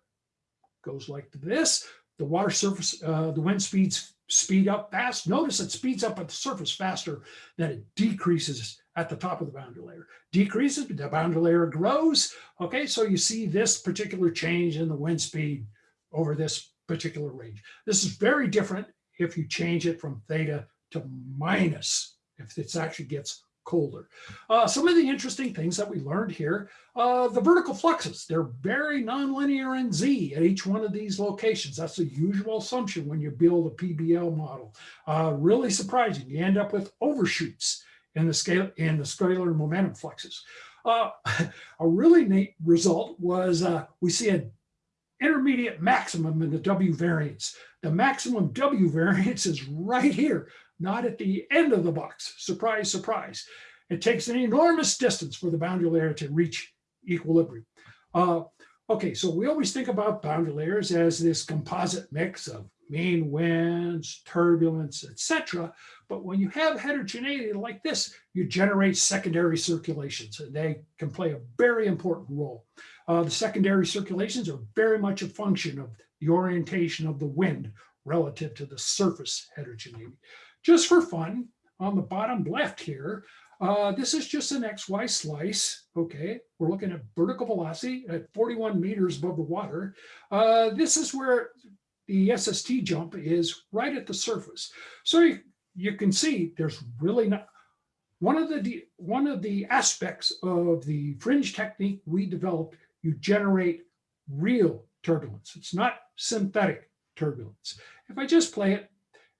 goes like this. The water surface, uh, the wind speeds speed up fast. Notice it speeds up at the surface faster than it decreases at the top of the boundary layer. Decreases, but the boundary layer grows. Okay, so you see this particular change in the wind speed over this particular range. This is very different if you change it from theta to minus, if it actually gets colder. Uh, some of the interesting things that we learned here, uh, the vertical fluxes, they're very nonlinear in Z at each one of these locations. That's the usual assumption when you build a PBL model. Uh, really surprising. You end up with overshoots in the scale in the scalar momentum fluxes. Uh, a really neat result was uh, we see an intermediate maximum in the W variance. The maximum W variance is right here, not at the end of the box. Surprise, surprise. It takes an enormous distance for the boundary layer to reach equilibrium. Uh, okay, so we always think about boundary layers as this composite mix of mean winds, turbulence, etc. But when you have heterogeneity like this, you generate secondary circulations, and they can play a very important role. Uh, the secondary circulations are very much a function of the orientation of the wind relative to the surface heterogeneity. Just for fun, on the bottom left here, uh, this is just an XY slice. Okay, we're looking at vertical velocity at 41 meters above the water. Uh, this is where the SST jump is right at the surface. So you, you can see there's really not, one of the one of the aspects of the fringe technique we developed, you generate real turbulence. It's not synthetic turbulence. If I just play it,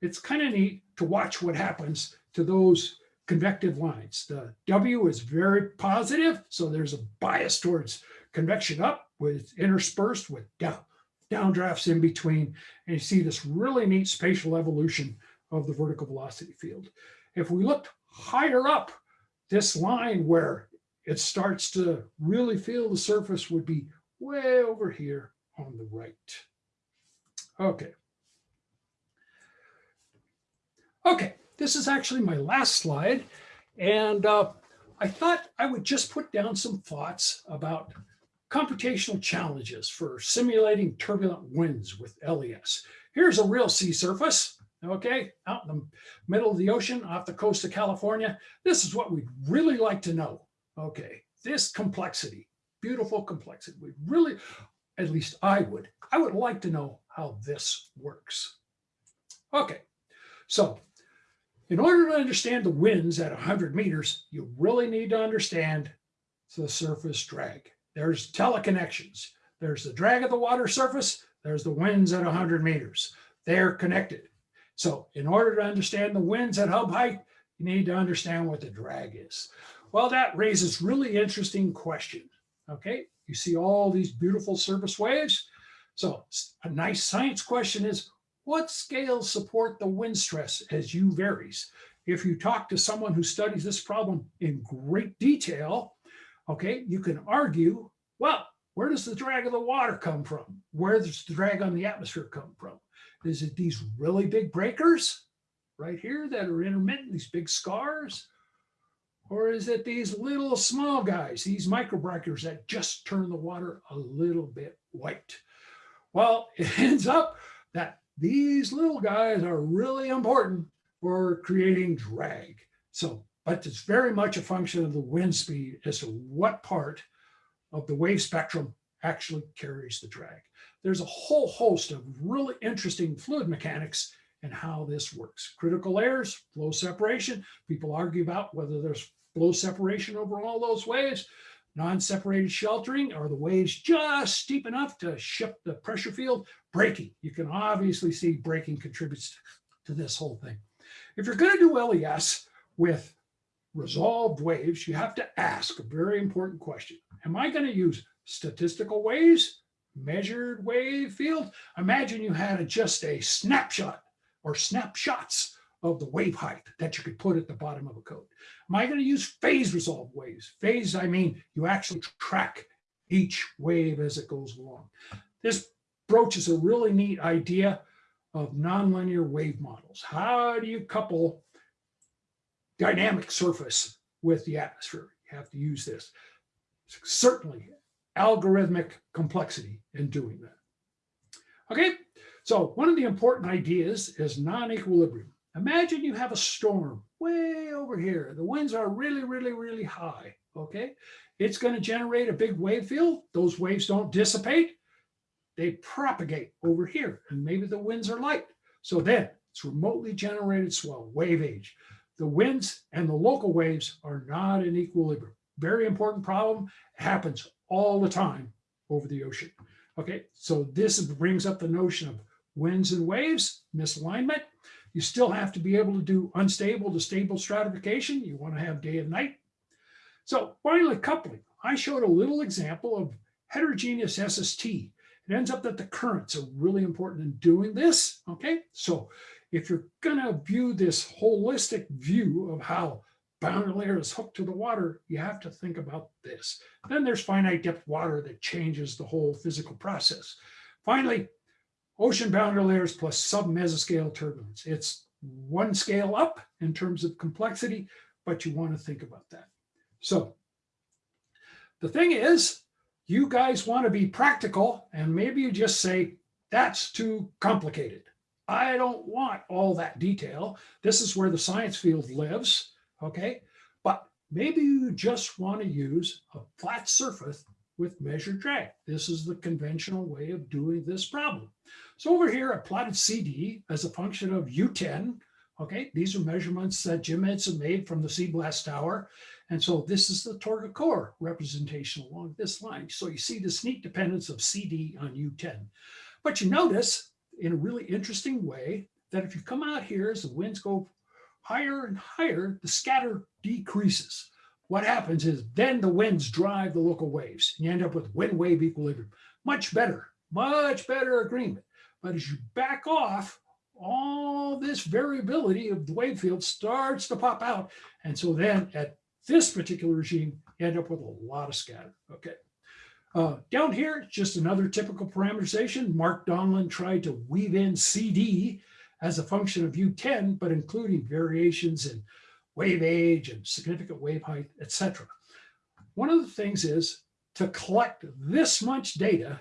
it's kind of neat to watch what happens to those convective lines. The W is very positive, so there's a bias towards convection up with interspersed with down, downdrafts in between. And you see this really neat spatial evolution of the vertical velocity field. If we looked higher up, this line where it starts to really feel the surface would be way over here on the right. Okay. Okay, this is actually my last slide. And uh, I thought I would just put down some thoughts about computational challenges for simulating turbulent winds with LES. Here's a real sea surface, okay, out in the middle of the ocean off the coast of California. This is what we'd really like to know, okay, this complexity, beautiful complexity. We really, at least I would, I would like to know how this works. Okay, so in order to understand the winds at 100 meters, you really need to understand the surface drag. There's teleconnections. There's the drag of the water surface. There's the winds at 100 meters. They're connected. So in order to understand the winds at hub height, you need to understand what the drag is. Well, that raises really interesting questions. Okay, you see all these beautiful surface waves. So a nice science question is, what scales support the wind stress as U varies? If you talk to someone who studies this problem in great detail, okay, you can argue, well, where does the drag of the water come from? Where does the drag on the atmosphere come from? Is it these really big breakers right here that are intermittent, these big scars? Or is it these little small guys, these microbreakers that just turn the water a little bit white? Well, it ends up that these little guys are really important for creating drag. So, but it's very much a function of the wind speed as to what part of the wave spectrum actually carries the drag. There's a whole host of really interesting fluid mechanics and how this works. Critical layers, flow separation. People argue about whether there's flow separation over all those waves. Non-separated sheltering, are the waves just steep enough to shift the pressure field? Breaking, you can obviously see breaking contributes to this whole thing. If you're gonna do LES with resolved waves, you have to ask a very important question. Am I gonna use statistical waves, measured wave field? Imagine you had a- just a snapshot or snapshots of the wave height that you could put at the bottom of a code. Am I going to use phase resolved waves? Phase, I mean, you actually track each wave as it goes along. This broaches a really neat idea of nonlinear wave models. How do you couple dynamic surface with the atmosphere? You have to use this. Certainly algorithmic complexity in doing that. Okay, so one of the important ideas is non-equilibrium. Imagine you have a storm way over here. The winds are really, really, really high, okay? It's gonna generate a big wave field. Those waves don't dissipate. They propagate over here and maybe the winds are light. So then it's remotely generated swell, wave age. The winds and the local waves are not in equilibrium. Very important problem, happens all the time over the ocean. Okay, so this brings up the notion of winds and waves, misalignment. You still have to be able to do unstable to stable stratification. You want to have day and night. So finally, coupling. I showed a little example of heterogeneous SST. It ends up that the currents are really important in doing this. Okay, so if you're going to view this holistic view of how boundary layer is hooked to the water, you have to think about this. Then there's finite depth water that changes the whole physical process. Finally, ocean boundary layers plus sub-mesoscale turbulence. It's one scale up in terms of complexity, but you want to think about that. So the thing is, you guys want to be practical and maybe you just say, that's too complicated. I don't want all that detail. This is where the science field lives, okay? But maybe you just want to use a flat surface with measured drag. This is the conventional way of doing this problem. So over here, I plotted CD as a function of U10. Okay, these are measurements that Jim Edson made from the CBLAST Tower. And so this is the TOGA COARE representation along this line. So you see this neat dependence of CD on U10. But you notice in a really interesting way that if you come out here as the winds go higher and higher, the scatter decreases. What happens is then the winds drive the local waves. And you end up with wind wave equilibrium. Much better, much better agreement. But as you back off, all this variability of the wave field starts to pop out. And so then at this particular regime, you end up with a lot of scatter. Okay. Uh, down here, just another typical parameterization. Mark Donelan tried to weave in CD as a function of U10, but including variations in wave age and significant wave height, etc. One of the things is to collect this much data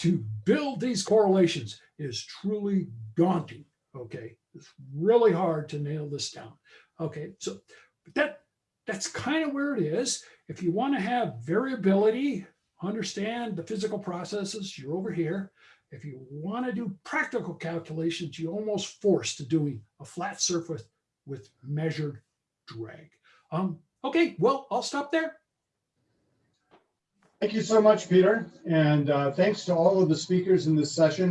to build these correlations is truly daunting. Okay, it's really hard to nail this down. Okay, so but that that's kind of where it is. If you want to have variability, understand the physical processes, you're over here. If you want to do practical calculations, you're almost forced to doing a flat surface with measured drag. Um, okay, well, I'll stop there. Thank you so much, Peter. And uh, thanks to all of the speakers in this session.